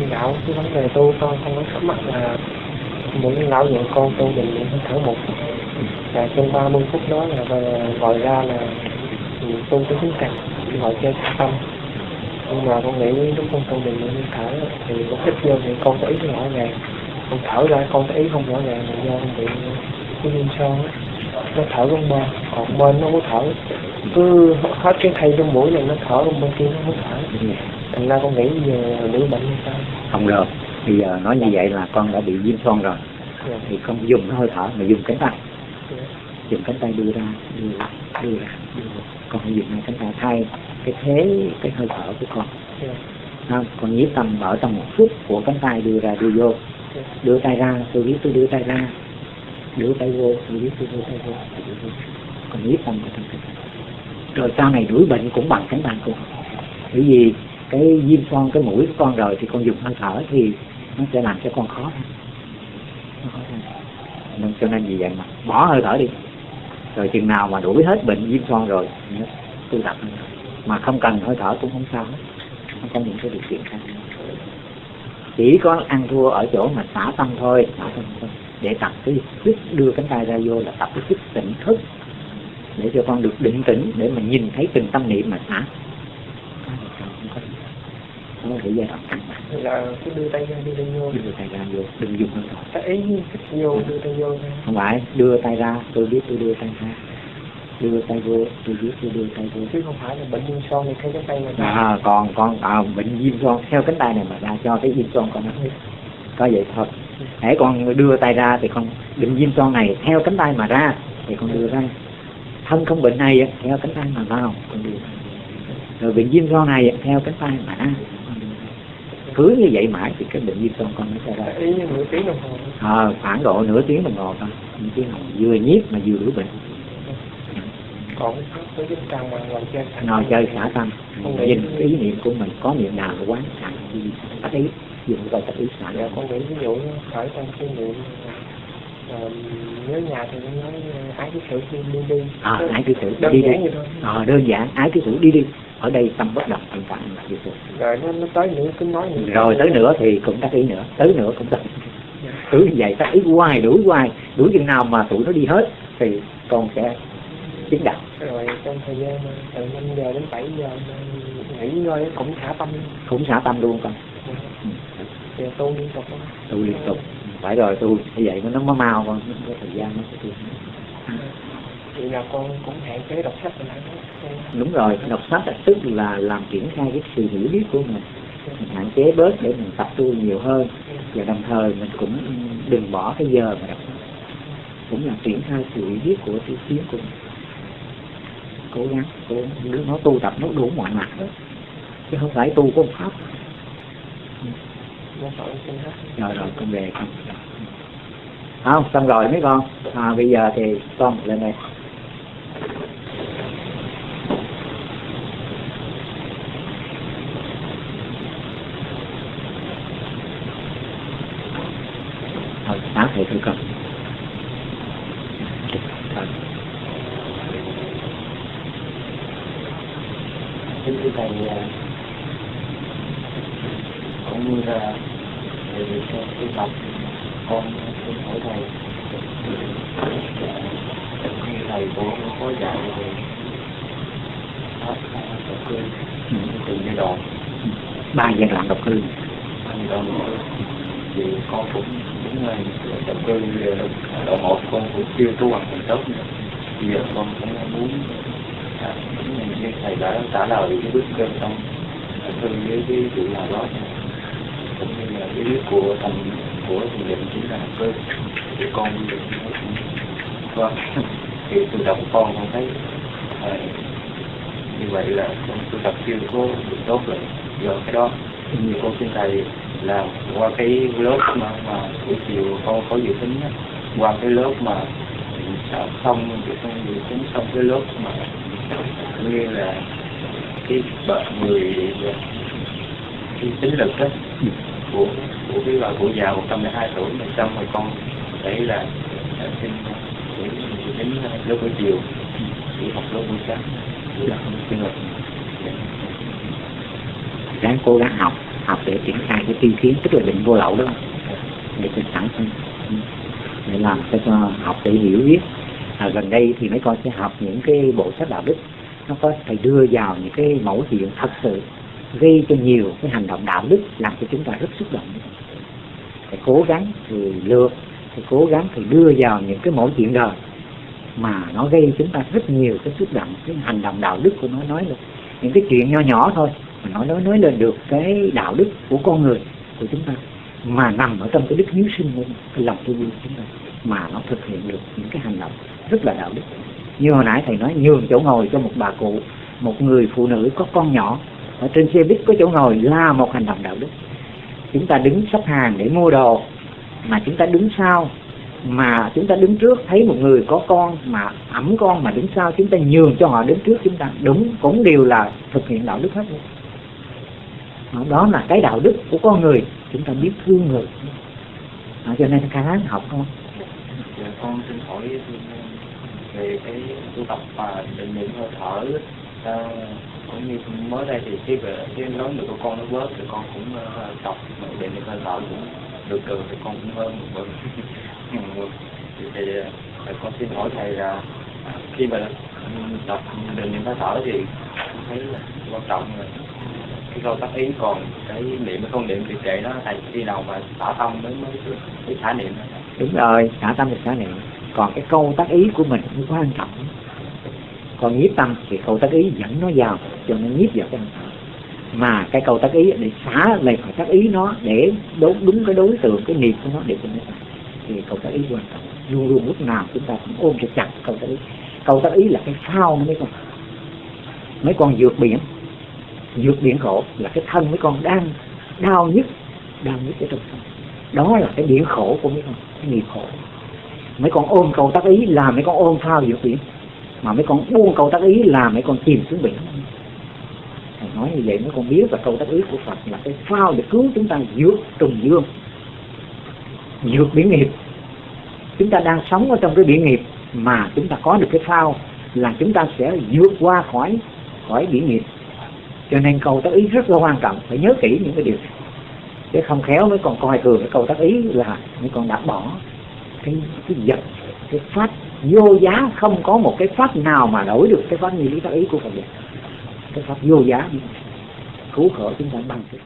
mà lão cái vấn đề tu con không có thắc mắc là muốn lão dạy con tu định niệm thở một. Và trong 30 phút đó là gọi ra là tu cái hướng cảnh gọi chơi tâm. Nhưng mà con nghĩ lúc con tu định niệm thở thì con thích vô thì con có ý rõ ràng. Con thở ra con có ý không rõ ràng là do con bị cái viêm son á nó thở con bên còn bên nó không thở cứ hết cái thay trong mũi này nó thở bên bên kia nó không thở thành ra con nghĩ giờ nữ bệnh hay sao? Không được. Bây giờ nói như vậy là con đã bị viêm son rồi. Yeah. thì không dùng cái hơi thở mà dùng cánh tay. Yeah. dùng cánh tay đưa ra đưa ra đưa ra con phải dùng hai cánh tay thay cái thế cái hơi thở của con. Yeah. không con nhiếp tâm ở trong một phút của cánh tay đưa ra đưa vô. Đưa tay ra tôi biết tôi đưa tay ra đưa tay vô tôi biết tôi tay vô tay vô. còn nhiếp tâm ở trong rồi sau này đuổi bệnh cũng bằng cánh tay của bởi vì cái viêm con, cái mũi của con rồi thì con dùng hơi thở thì nó sẽ làm cho con khó nên cho nên vì vậy mà bỏ hơi thở đi. Rồi chừng nào mà đuổi hết bệnh viêm son rồi tu tập mà không cần hơi thở cũng không sao hết. Nó có những cái điều kiện khác chỉ có ăn thua ở chỗ mà xả tâm thôi, xả tâm thôi để tập cái sức đưa cánh tay ra vô là tập cái sức tỉnh thức để cho con được định tĩnh để mà nhìn thấy từng tâm niệm mà xả nó thể giai đoạn căng thẳng. Là cứ đưa tay ra đưa tay vô. Đưa tay ra vô đừng dùng hơi thở ta ý thích vô đưa tay vô không phải đưa tay ra tôi biết tôi đưa tay ra. Đưa tay vô tôi biết tôi đưa tay vô. Chứ không phải là bệnh viêm son thì thấy cái tay mà ra. À, còn con à, bệnh viêm son theo cánh tay này mà ra cho cái viêm son con nó. Có vậy thôi hãy con đưa tay ra thì con bệnh viêm son này theo cánh tay mà ra. Thì con đưa ra. Thân không bệnh này theo cánh tay mà vào. Con đưa rồi bệnh viêm son này theo cánh tay mà ra. Con cứ như vậy mãi thì cái bệnh viêm con nó sẽ ra. Ý nửa tiếng đồng hồ. À, khoảng độ nửa tiếng đồng hồ thôi. Nửa tiếng đồng hồ. Vừa nhiếp mà vừa đuổi bệnh. Còn có giúp trang mà ngồi chơi. Ngồi chơi xả tâm. Nhìn ý. niệm của mình có niệm nào quán xả thì tắt ý dùng coi tắt ý xả dạ con nghĩ ví dụ khởi trong suy niệm ờ, nhớ nhà thì nó nói ờ, ái cái sự đi đi đi. À, ái cứ thử đơn đi đi. giản vậy thôi. À, đơn giản ái cứ thử đi đi. Ở đây tâm bất động hiện tại là như vậy rồi nó nó tới nữa cứ nói nữa rồi tới nữa thì cũng tắt ý nữa tới nữa cũng tắt. Dạ. cứ như vậy tắt ý hoài đuổi hoài. Đuổi chừng nào mà tụi nó đi hết thì con sẽ chứng đạo. Rồi trong thời gian từ 5 giờ đến 7 giờ nghỉ ngơi cũng thả tâm. Cũng xả tâm luôn con. Thì tu liên tục tu liên tục. Phải rồi tu như vậy nó mới mau con có thời gian nó sẽ tu. Vậy là con cũng hạn chế đọc sách đó. Đúng rồi đọc sách là tức là làm triển khai cái sự hiểu biết của mình. Mình hạn chế bớt để mình tập tu nhiều hơn. Và đồng thời mình cũng đừng bỏ cái giờ mà đọc cũng là triển khai sự hiểu biết của tiểu tiến của mình. Cố gắng cố gắng nó tu tập nó đủ mọi mặt đó. Chứ không phải tu có một pháp nó phải xin hết rồi rồi con về con. Không xong rồi mấy con. À, bây giờ thì con lên đây. Thôi sáng thầy thử con Thôi. kính thầy cũng như là về việc tu tập con xin hỏi thầy thầy cũng có dạy về pháp độc cư từng giai đoạn ba giai đoạn độc cư giai đoạn thì con cũng cũng là độc cư đoạn một con cũng chưa tu hành thành tốt nữa. Bây giờ con cũng muốn à, như thầy đã trả lời cái bước trên trong thư với cái sự nào đó cũng như là cái của thành của thiền định chính là cơ để con được vâng. Thì tự động con con thấy à, như vậy là con tu tập chưa có được tốt rồi. Do cái đó như con xin thầy là qua cái lớp mà mà buổi chiều con có dự tính á, qua cái lớp mà xong thì con dự tính xong cái lớp mà như là cái bệnh người cái tính lực đó của của cái bà cụ già 102 tuổi này xong rồi con thấy là xin đến lớp buổi chiều đi học lớp buổi sáng buổi không xin được ráng cố gắng học học để triển khai cái tiên kiến tức là định vô lậu đó. Để cho sẵn để làm cho, cho học để hiểu biết. À, gần đây thì mấy con sẽ học những cái bộ sách đạo đức nó có thầy đưa vào những cái mẫu chuyện thật sự gây cho nhiều cái hành động đạo đức làm cho chúng ta rất xúc động. Phải cố gắng thì lược thì cố gắng thì đưa vào những cái mẫu chuyện đời mà nó gây chúng ta rất nhiều cái xúc động, cái hành động đạo đức của nó nói được những cái chuyện nho nhỏ thôi mà nó nói nói lên được cái đạo đức của con người, của chúng ta, mà nằm ở trong cái đức hiếu sinh của cái lòng thương yêu của chúng ta, mà nó thực hiện được những cái hành động rất là đạo đức. Như hồi nãy thầy nói, nhường chỗ ngồi cho một bà cụ, một người phụ nữ có con nhỏ ở trên xe buýt có chỗ ngồi là một hành động đạo đức. Chúng ta đứng sắp hàng để mua đồ mà chúng ta đứng sau mà chúng ta đứng trước thấy một người có con mà ẩm con mà đứng sau chúng ta nhường cho họ đứng trước chúng ta đúng cũng đều là thực hiện đạo đức hết đó là cái đạo đức của con người chúng ta biết thương người. À, cho nên khá học không? Dạ, con xin hỏi về cái tu tập và định niệm hơi thở ờ, cũng như mới đây thì khi về khi nói được con nó bớt thì con cũng uh, tập định được hơi thở cũng được cường thì con cũng hơn một bậc. Thì, thì ờ, con xin hỏi thầy là à, khi mà đọc định niệm hơi thở thì thấy là quan trọng là cái câu tác ý. Còn cái niệm không niệm thì kệ nó thầy khi nào mà xả tâm mới mới mới xả niệm đúng rồi xả tâm thì xả niệm. Còn cái câu tác ý của mình cũng quan trọng còn nhiếp tâm thì câu tác ý dẫn nó vào, cho nó nhiếp vào cái thở mà cái câu tác ý để xả lại khỏi tác ý nó, để đúng đúng cái đối tượng, cái nghiệp của nó để cho nó thì câu tác ý quan trọng. Luôn luôn lúc nào chúng ta cũng ôm cho chặt câu tác ý. Câu tác ý là cái phao mấy con mấy con vượt biển vượt biển khổ, là cái thân mấy con đang đau nhất đau nhất ở trong thân. Đó là cái biển khổ của mấy con, cái nghiệp khổ. Mấy con ôm cầu tác ý là mấy con ôm phao vượt biển mà mấy con buông câu tác ý là mấy con chìm xuống biển. Thầy nói như vậy, mấy con biết là câu tác ý của Phật là cái phao để cứu chúng ta vượt trùng dương, vượt biển nghiệp. Chúng ta đang sống ở trong cái biển nghiệp mà chúng ta có được cái phao là chúng ta sẽ vượt qua khỏi khỏi biển nghiệp. Cho nên câu tác ý rất là quan trọng, phải nhớ kỹ những cái điều này. Chứ không khéo mấy con coi thường cái câu tác ý là mấy con đã bỏ cái cái vật, cái phát vô giá không có một cái pháp nào mà đổi được cái pháp như lý tác ý của Phật vậy cái pháp vô giá. Cứu khổ chúng ta bằng cái